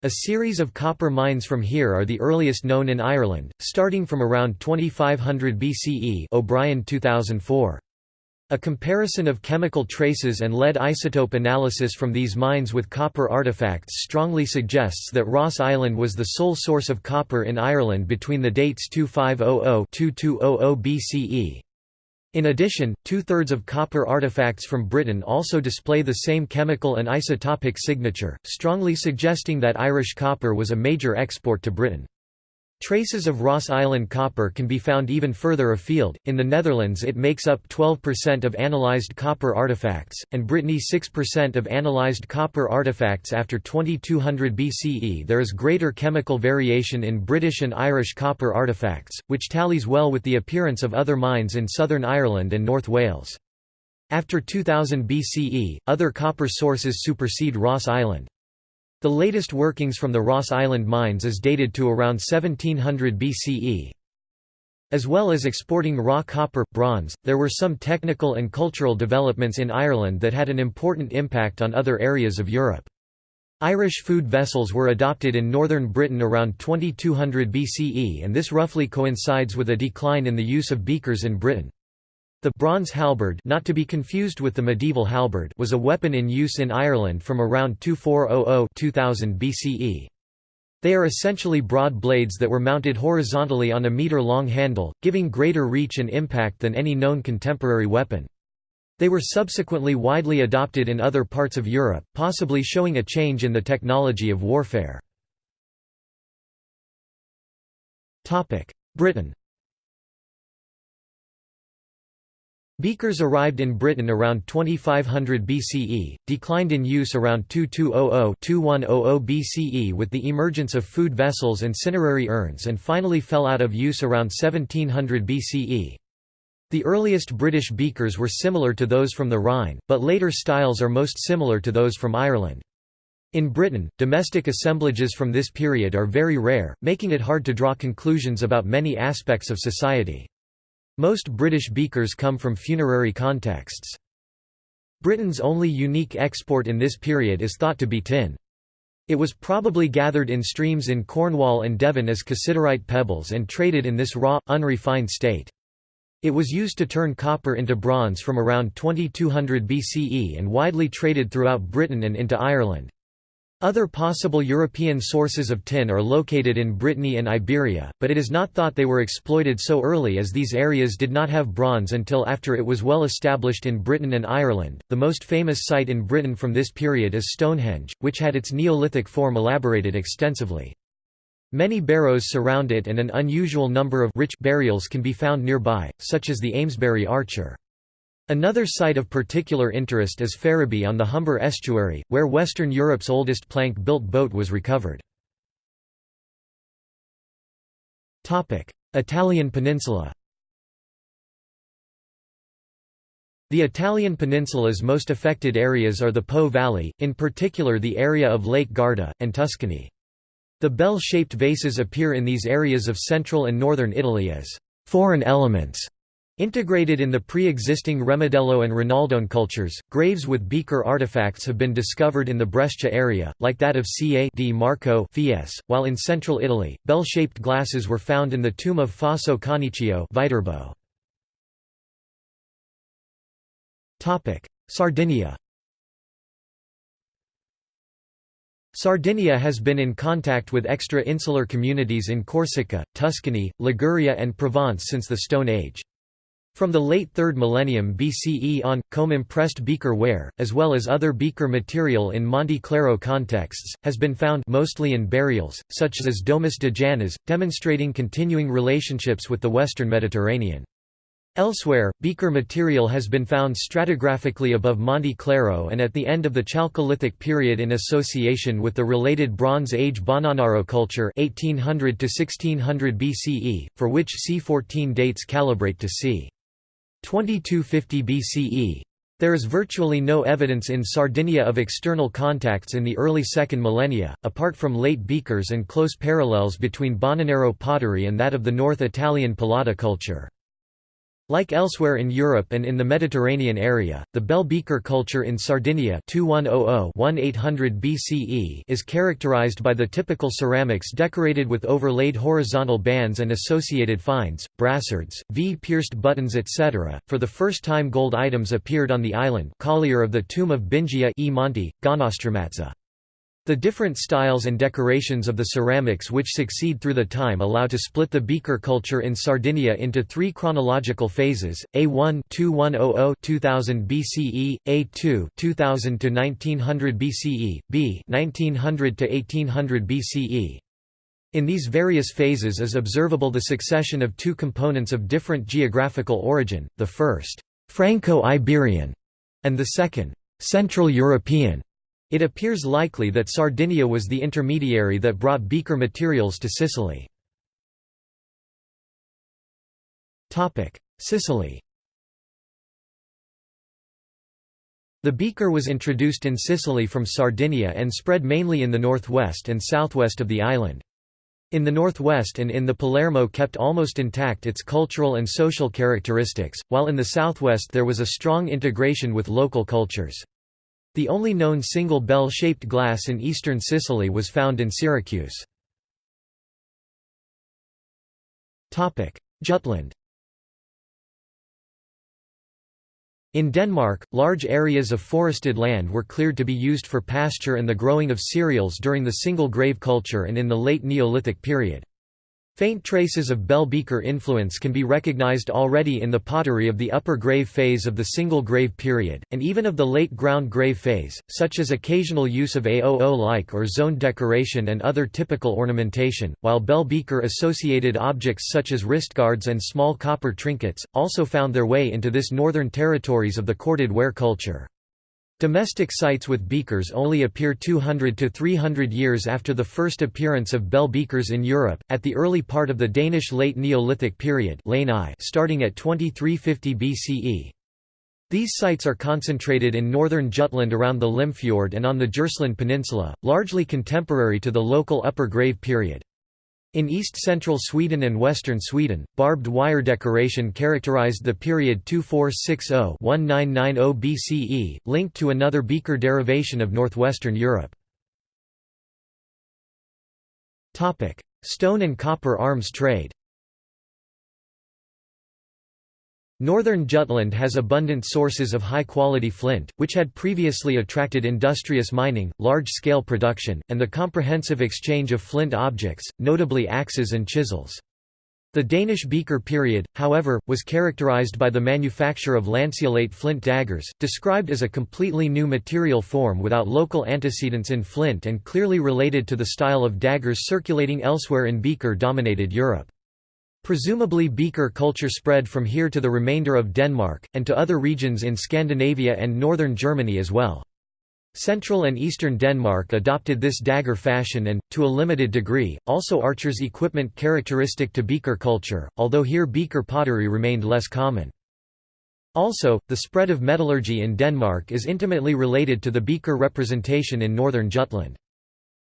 A series of copper mines from here are the earliest known in Ireland, starting from around 2500 BCE O'Brien 2004. A comparison of chemical traces and lead isotope analysis from these mines with copper artifacts strongly suggests that Ross Island was the sole source of copper in Ireland between the dates 2500–2200 BCE. In addition, two-thirds of copper artifacts from Britain also display the same chemical and isotopic signature, strongly suggesting that Irish copper was a major export to Britain. Traces of Ross Island copper can be found even further afield. In the Netherlands, it makes up 12% of analyzed copper artifacts, and Brittany 6% of analyzed copper artifacts after 2200 BCE. There is greater chemical variation in British and Irish copper artifacts, which tallies well with the appearance of other mines in southern Ireland and North Wales. After 2000 BCE, other copper sources supersede Ross Island. The latest workings from the Ross Island mines is dated to around 1700 BCE. As well as exporting raw copper, bronze, there were some technical and cultural developments in Ireland that had an important impact on other areas of Europe. Irish food vessels were adopted in northern Britain around 2200 BCE and this roughly coincides with a decline in the use of beakers in Britain. The bronze halberd not to be confused with the medieval halberd was a weapon in use in Ireland from around 2400–2000 BCE. They are essentially broad blades that were mounted horizontally on a metre-long handle, giving greater reach and impact than any known contemporary weapon. They were subsequently widely adopted in other parts of Europe, possibly showing a change in the technology of warfare. Britain Beakers arrived in Britain around 2500 BCE, declined in use around 2200–2100 BCE with the emergence of food vessels and cinerary urns and finally fell out of use around 1700 BCE. The earliest British beakers were similar to those from the Rhine, but later styles are most similar to those from Ireland. In Britain, domestic assemblages from this period are very rare, making it hard to draw conclusions about many aspects of society. Most British beakers come from funerary contexts. Britain's only unique export in this period is thought to be tin. It was probably gathered in streams in Cornwall and Devon as cassiterite pebbles and traded in this raw, unrefined state. It was used to turn copper into bronze from around 2200 BCE and widely traded throughout Britain and into Ireland. Other possible European sources of tin are located in Brittany and Iberia, but it is not thought they were exploited so early as these areas did not have bronze until after it was well established in Britain and Ireland. The most famous site in Britain from this period is Stonehenge, which had its Neolithic form elaborated extensively. Many barrows surround it and an unusual number of rich burials can be found nearby, such as the Amesbury Archer. Another site of particular interest is Ferriby on the Humber estuary, where Western Europe's oldest plank-built boat was recovered. Italian peninsula The Italian peninsula's most affected areas are the Po Valley, in particular the area of Lake Garda, and Tuscany. The bell-shaped vases appear in these areas of central and northern Italy as «foreign elements» Integrated in the pre-existing Remedello and Rinaldone cultures, graves with beaker artifacts have been discovered in the Brescia area, like that of Ca di Marco Fies, while in central Italy, bell-shaped glasses were found in the tomb of Fosso Conicchio Viterbo. Sardinia Sardinia has been in contact with extra-insular communities in Corsica, Tuscany, Liguria and Provence since the Stone Age. From the late 3rd millennium BCE on, comb-impressed beaker ware, as well as other beaker material in Monte Claro contexts, has been found mostly in burials, such as Domus de Janas, demonstrating continuing relationships with the western Mediterranean. Elsewhere, beaker material has been found stratigraphically above Monte Claro and at the end of the Chalcolithic period in association with the related Bronze Age Bonanaro culture 1800 1600 BCE, for which C14 dates calibrate to c. 2250 BCE. There is virtually no evidence in Sardinia of external contacts in the early second millennia, apart from late beakers and close parallels between Bonanaro pottery and that of the North Italian Polada culture. Like elsewhere in Europe and in the Mediterranean area, the bell beaker culture in Sardinia 2100-1800 BCE is characterized by the typical ceramics decorated with overlaid horizontal bands and associated finds, brassards, V-pierced buttons etc. For the first time gold items appeared on the island collier of the tomb of Bingia e Monte. The different styles and decorations of the ceramics which succeed through the time allow to split the beaker culture in Sardinia into three chronological phases: A1 2100 2000 BCE, A2 2000-1900 BCE, B 1900-1800 BCE. In these various phases is observable the succession of two components of different geographical origin, the first, Franco-Iberian, and the second, Central European. It appears likely that Sardinia was the intermediary that brought beaker materials to Sicily. Sicily The beaker was introduced in Sicily from Sardinia and spread mainly in the northwest and southwest of the island. In the northwest and in the Palermo kept almost intact its cultural and social characteristics, while in the southwest there was a strong integration with local cultures. The only known single bell-shaped glass in eastern Sicily was found in Syracuse. Jutland In Denmark, large areas of forested land were cleared to be used for pasture and the growing of cereals during the single grave culture and in the late Neolithic period. Faint traces of bell beaker influence can be recognized already in the pottery of the upper grave phase of the single grave period, and even of the late ground grave phase, such as occasional use of AOO-like or zoned decoration and other typical ornamentation, while bell beaker-associated objects such as wristguards and small copper trinkets, also found their way into this northern territories of the corded ware culture. Domestic sites with beakers only appear 200 to 300 years after the first appearance of bell beakers in Europe, at the early part of the Danish Late Neolithic period starting at 2350 BCE. These sites are concentrated in northern Jutland around the Limfjord and on the Djursland Peninsula, largely contemporary to the local Upper Grave period. In east-central Sweden and western Sweden, barbed wire decoration characterized the period 2460–1990 BCE, linked to another beaker derivation of northwestern Europe. Stone and copper arms trade Northern Jutland has abundant sources of high-quality flint, which had previously attracted industrious mining, large-scale production, and the comprehensive exchange of flint objects, notably axes and chisels. The Danish beaker period, however, was characterized by the manufacture of lanceolate flint daggers, described as a completely new material form without local antecedents in flint and clearly related to the style of daggers circulating elsewhere in beaker-dominated Europe. Presumably beaker culture spread from here to the remainder of Denmark, and to other regions in Scandinavia and northern Germany as well. Central and eastern Denmark adopted this dagger fashion and, to a limited degree, also archers' equipment characteristic to beaker culture, although here beaker pottery remained less common. Also, the spread of metallurgy in Denmark is intimately related to the beaker representation in northern Jutland.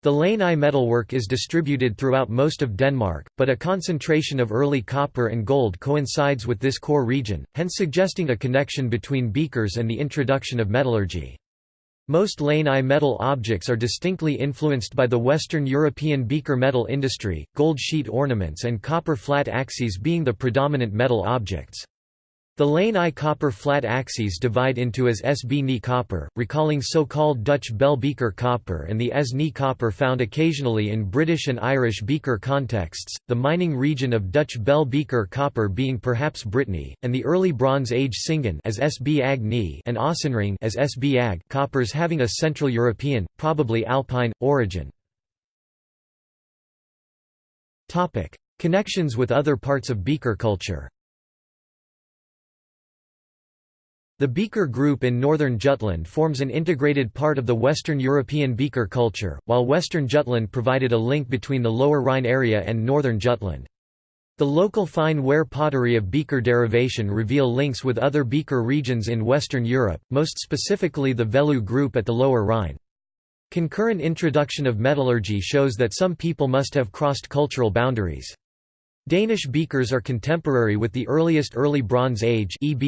The Lani metalwork is distributed throughout most of Denmark, but a concentration of early copper and gold coincides with this core region, hence suggesting a connection between beakers and the introduction of metallurgy. Most Lani metal objects are distinctly influenced by the Western European beaker metal industry, gold sheet ornaments and copper flat axes being the predominant metal objects. The Lani copper flat axes divide into as SB Ni copper, recalling so-called Dutch bell beaker copper and the as Ni copper found occasionally in British and Irish beaker contexts, the mining region of Dutch bell beaker copper being perhaps Brittany, and the early Bronze Age Singen as SB Ag Ni and Ossenring as SB Ag coppers having a Central European, probably Alpine, origin. Connections with other parts of beaker culture The Beaker Group in northern Jutland forms an integrated part of the Western European beaker culture, while western Jutland provided a link between the Lower Rhine area and northern Jutland. The local fine ware pottery of beaker derivation reveal links with other beaker regions in Western Europe, most specifically the Veluwe group at the Lower Rhine. Concurrent introduction of metallurgy shows that some people must have crossed cultural boundaries. Danish beakers are contemporary with the earliest Early Bronze Age of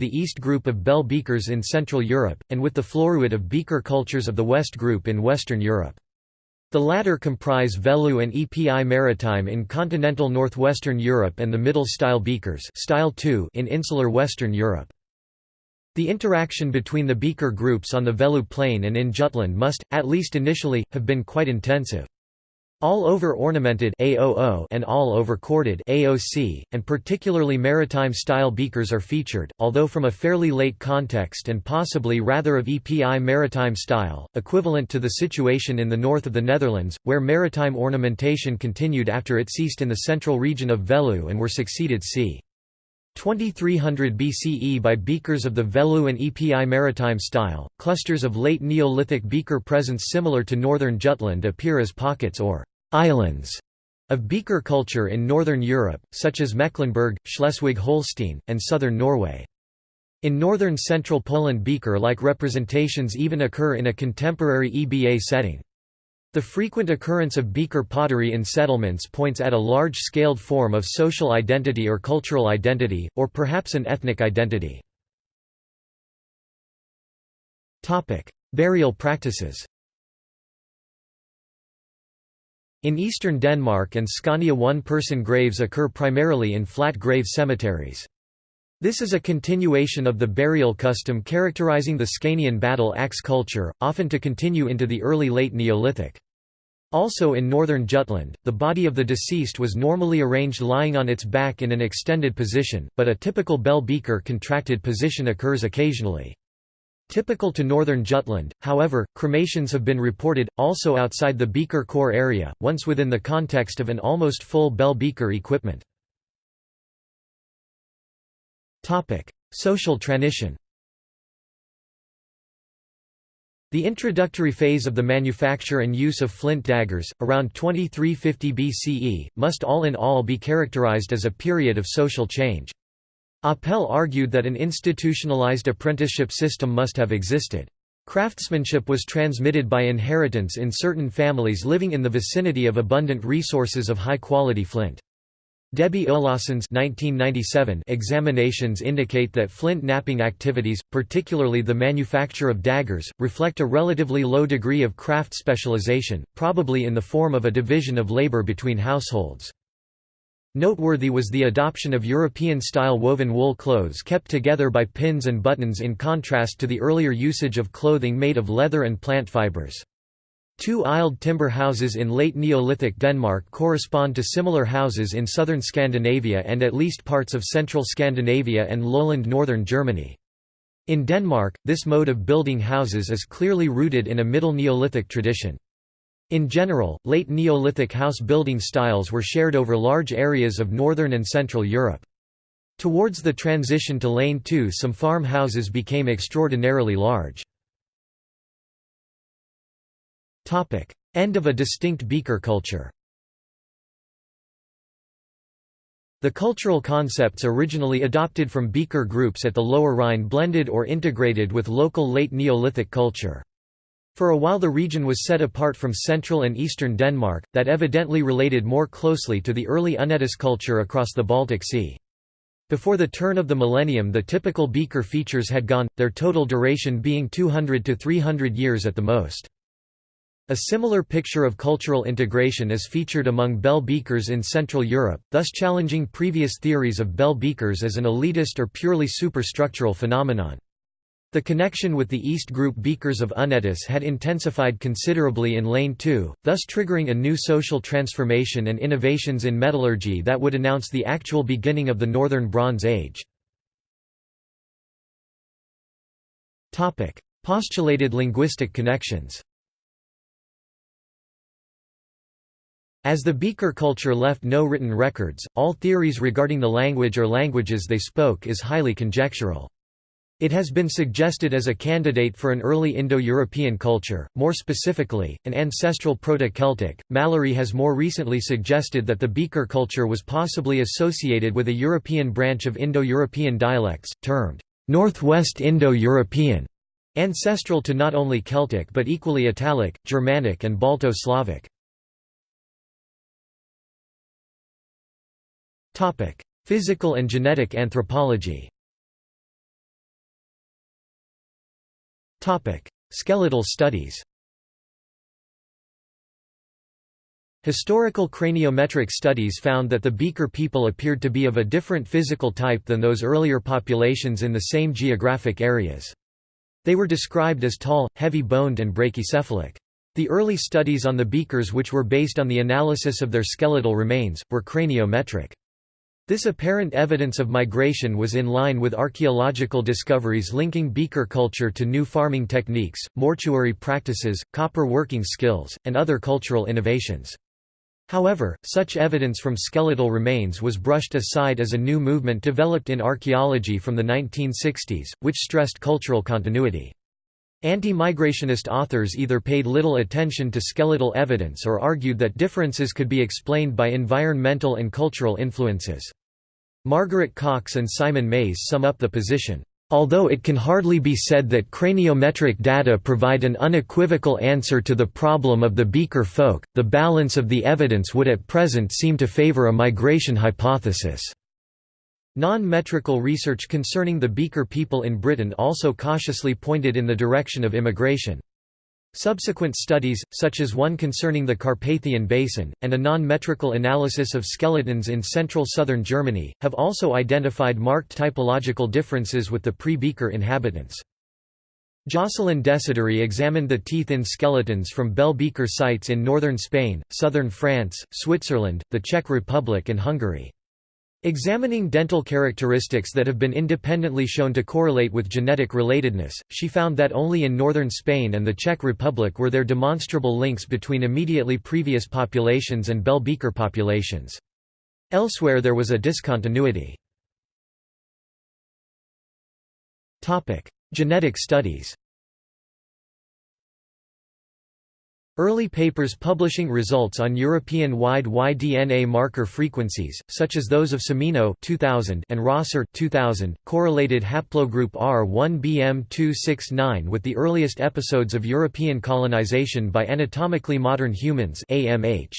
the East group of bell beakers in Central Europe, and with the Floruit of beaker cultures of the West group in Western Europe. The latter comprise Veluwe and Epi maritime in continental northwestern Europe and the middle style beakers style 2 in insular Western Europe. The interaction between the beaker groups on the Veluwe Plain and in Jutland must, at least initially, have been quite intensive. All over ornamented AOO and all over corded AOC, and particularly maritime-style beakers are featured, although from a fairly late context and possibly rather of EPI maritime style, equivalent to the situation in the north of the Netherlands, where maritime ornamentation continued after it ceased in the central region of Veluwe and were succeeded c. 2300 BCE by beakers of the Veluwe and Epi maritime style. Clusters of late Neolithic beaker presence similar to northern Jutland appear as pockets or islands of beaker culture in northern Europe, such as Mecklenburg, Schleswig-Holstein, and southern Norway. In northern central Poland beaker-like representations even occur in a contemporary EBA setting. The frequent occurrence of beaker pottery in settlements points at a large-scaled form of social identity or cultural identity, or perhaps an ethnic identity. Burial practices In eastern Denmark and Scania one-person graves occur primarily in flat grave cemeteries. This is a continuation of the burial custom characterizing the Scanian battle axe culture, often to continue into the early late Neolithic. Also in northern Jutland, the body of the deceased was normally arranged lying on its back in an extended position, but a typical bell beaker contracted position occurs occasionally. Typical to northern Jutland, however, cremations have been reported, also outside the beaker core area, once within the context of an almost full bell beaker equipment. Social transition The introductory phase of the manufacture and use of flint daggers, around 2350 BCE, must all in all be characterized as a period of social change. Apel argued that an institutionalized apprenticeship system must have existed. Craftsmanship was transmitted by inheritance in certain families living in the vicinity of abundant resources of high-quality flint. Debbie Olausson's examinations indicate that flint knapping activities, particularly the manufacture of daggers, reflect a relatively low degree of craft specialization, probably in the form of a division of labor between households. Noteworthy was the adoption of European-style woven wool clothes kept together by pins and buttons in contrast to the earlier usage of clothing made of leather and plant fibers. Two-aisled timber houses in late Neolithic Denmark correspond to similar houses in southern Scandinavia and at least parts of central Scandinavia and lowland northern Germany. In Denmark, this mode of building houses is clearly rooted in a Middle Neolithic tradition. In general, late Neolithic house building styles were shared over large areas of northern and central Europe. Towards the transition to Lane 2 some farm houses became extraordinarily large. End of a distinct beaker culture. The cultural concepts originally adopted from beaker groups at the Lower Rhine blended or integrated with local late Neolithic culture. For a while the region was set apart from central and eastern Denmark, that evidently related more closely to the early Únětice culture across the Baltic Sea. Before the turn of the millennium the typical beaker features had gone, their total duration being 200 to 300 years at the most. A similar picture of cultural integration is featured among bell beakers in Central Europe, thus challenging previous theories of bell beakers as an elitist or purely superstructural phenomenon. The connection with the East Group beakers of Únětice had intensified considerably in Lane 2, thus triggering a new social transformation and innovations in metallurgy that would announce the actual beginning of the Northern Bronze Age. Postulated linguistic connections As the Beaker culture left no written records, all theories regarding the language or languages they spoke is highly conjectural. It has been suggested as a candidate for an early Indo-European culture, more specifically, an ancestral Proto-Celtic. Mallory has more recently suggested that the Beaker culture was possibly associated with a European branch of Indo-European dialects, termed Northwest Indo-European, ancestral to not only Celtic but equally Italic, Germanic and Balto-Slavic. Physical and genetic anthropology Skeletal studies Historical craniometric studies found that the Beaker people appeared to be of a different physical type than those earlier populations in the same geographic areas. They were described as tall, heavy-boned and brachycephalic. The early studies on the Beakers which were based on the analysis of their skeletal remains, were craniometric. This apparent evidence of migration was in line with archaeological discoveries linking beaker culture to new farming techniques, mortuary practices, copper working skills, and other cultural innovations. However, such evidence from skeletal remains was brushed aside as a new movement developed in archaeology from the 1960s, which stressed cultural continuity. Anti-migrationist authors either paid little attention to skeletal evidence or argued that differences could be explained by environmental and cultural influences. Margaret Cox and Simon Mays sum up the position. Although it can hardly be said that craniometric data provide an unequivocal answer to the problem of the Beaker folk, the balance of the evidence would at present seem to favor a migration hypothesis. Non-metrical research concerning the Beaker people in Britain also cautiously pointed in the direction of immigration. Subsequent studies, such as one concerning the Carpathian Basin, and a non-metrical analysis of skeletons in central southern Germany, have also identified marked typological differences with the pre-Beaker inhabitants. Jocelyn Desideri examined the teeth in skeletons from Bell Beaker sites in northern Spain, southern France, Switzerland, the Czech Republic and Hungary. Examining dental characteristics that have been independently shown to correlate with genetic relatedness, she found that only in northern Spain and the Czech Republic were there demonstrable links between immediately previous populations and Bell Beaker populations. Elsewhere there was a discontinuity. Genetic studies Early papers publishing results on European-wide Y-DNA marker frequencies, such as those of Semino 2000 and Rosser 2000, correlated haplogroup R1bm269 with the earliest episodes of European colonization by anatomically modern humans AMH.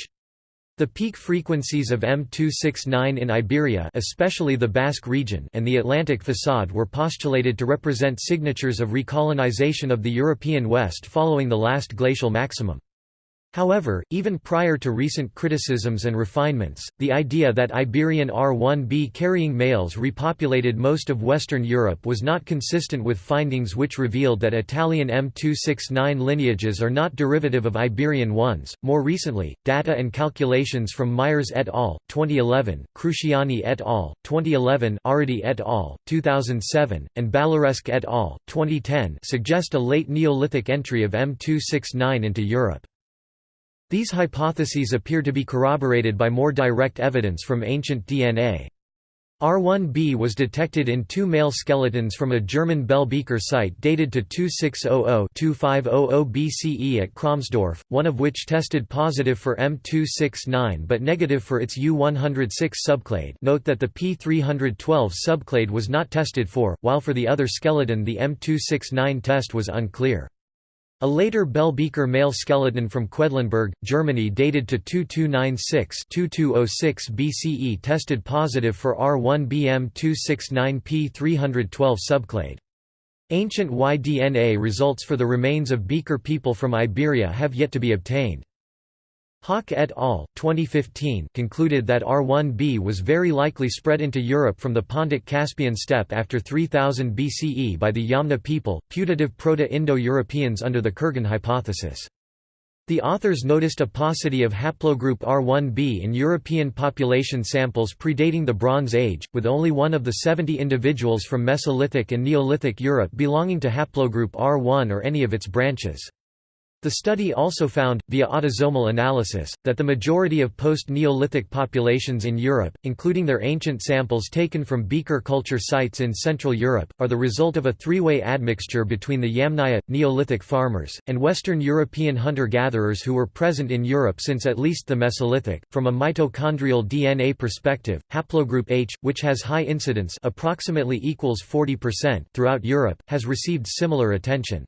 The peak frequencies of M269 in Iberia especially the Basque region and the Atlantic facade were postulated to represent signatures of recolonization of the European West following the last glacial maximum. However, even prior to recent criticisms and refinements, the idea that Iberian R1b carrying males repopulated most of Western Europe was not consistent with findings which revealed that Italian M269 lineages are not derivative of Iberian ones. More recently, data and calculations from Myers et al. 2011, Cruciani et al. 2011, Arredi et al. 2007, and Balaresque et al. 2010 suggest a late Neolithic entry of M269 into Europe. These hypotheses appear to be corroborated by more direct evidence from ancient DNA. R1b was detected in two male skeletons from a German Bell Beaker site dated to 2600–2500 BCE at Kromsdorf, one of which tested positive for M269 but negative for its U106 subclade note that the P312 subclade was not tested for, while for the other skeleton the M269 test was unclear. A later Bell Beaker male skeleton from Quedlinburg, Germany dated to 2296-2206 BCE tested positive for R1bm269p312 subclade. Ancient Y-DNA results for the remains of Beaker people from Iberia have yet to be obtained. Haak et al. 2015 concluded that R1b was very likely spread into Europe from the Pontic-Caspian steppe after 3000 BCE by the Yamna people, putative Proto-Indo-Europeans under the Kurgan hypothesis. The authors noticed a paucity of haplogroup R1b in European population samples predating the Bronze Age, with only one of the 70 individuals from Mesolithic and Neolithic Europe belonging to haplogroup R1 or any of its branches. The study also found, via autosomal analysis, that the majority of post-Neolithic populations in Europe, including their ancient samples taken from beaker culture sites in Central Europe, are the result of a three-way admixture between the Yamnaya, Neolithic farmers, and Western European hunter-gatherers who were present in Europe since at least the Mesolithic. From a mitochondrial DNA perspective, haplogroup H, which has high incidence approximately equals 40% throughout Europe, has received similar attention.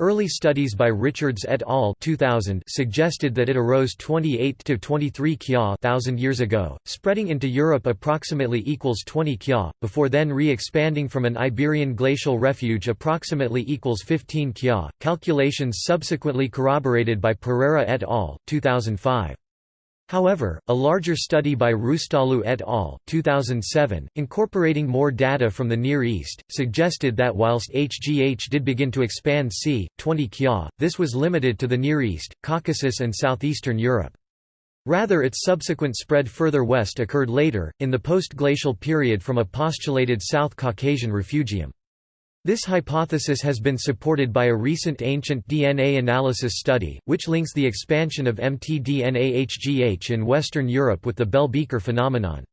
Early studies by Richards et al. 2000 suggested that it arose 28 to 23 kya thousand years ago, spreading into Europe approximately equals 20 kya, before then re-expanding from an Iberian glacial refuge approximately equals 15 kya. Calculations subsequently corroborated by Pereira et al. 2005. However, a larger study by Roostalu et al. 2007, incorporating more data from the Near East, suggested that whilst HGH did begin to expand c. 20 kya, this was limited to the Near East, Caucasus and southeastern Europe. Rather its subsequent spread further west occurred later, in the post-glacial period from a postulated South Caucasian refugium. This hypothesis has been supported by a recent ancient DNA analysis study, which links the expansion of mtDNA-HGH in Western Europe with the Bell-Beaker phenomenon.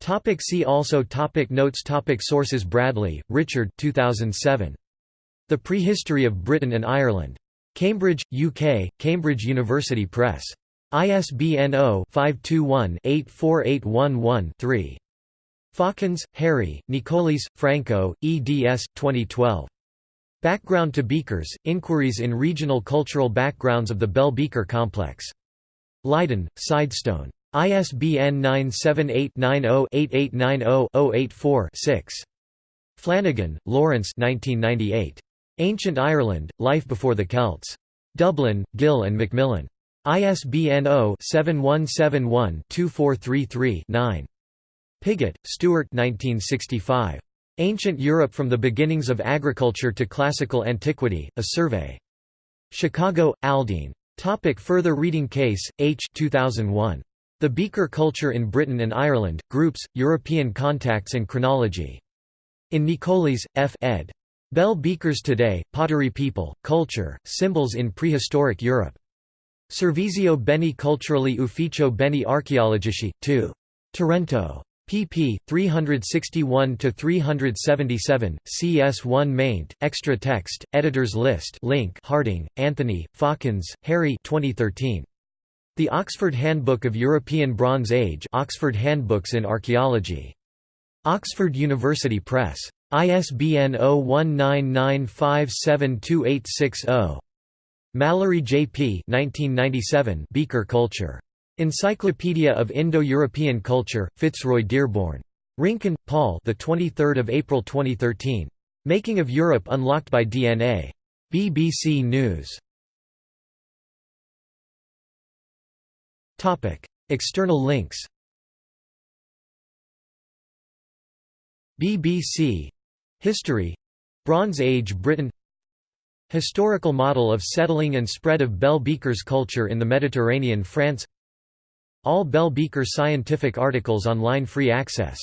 Topic see also topic Notes topic Sources Bradley, Richard 2007. The Prehistory of Britain and Ireland. Cambridge, UK, Cambridge University Press. ISBN 0-521-84811-3. Fokkens, Harry, Nicolis, Franco, eds. 2012. Background to Beakers, Inquiries in Regional Cultural Backgrounds of the Bell-Beaker Complex. Leiden, Sidestone. ISBN 978-90-8890-084-6. Flanagan, Lawrence Ancient Ireland, Life Before the Celts. Dublin, Gill and Macmillan. ISBN 0-7171-2433-9. Pigott, Stuart 1965. Ancient Europe from the Beginnings of Agriculture to Classical Antiquity, A Survey. Chicago, Aldine. Topic further reading Case, H. 2001. The Beaker Culture in Britain and Ireland, Groups, European Contacts and Chronology. In Nicolis, F. ed. Bell Beakers Today, Pottery People, Culture, Symbols in Prehistoric Europe. Servizio Beni Culturali Ufficio Beni Archeologici, 2. Torrento pp. 361–377, CS1 maint, extra text, editors list link Harding, Anthony, Fokkens, Harry 2013. The Oxford Handbook of European Bronze Age Oxford Handbooks in Archaeology. Oxford University Press. ISBN 0199572860. Mallory J. P. 1997 Beaker Culture. Encyclopedia of Indo-European Culture, Fitzroy Dearborn. Rincon, Paul. The 23rd of April 2013. Making of Europe Unlocked by DNA. BBC News. Topic: External links. BBC History Bronze Age Britain Historical model of settling and spread of Bell Beakers culture in the Mediterranean France all Bell Beaker scientific articles online free access